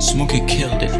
Smokey killed it.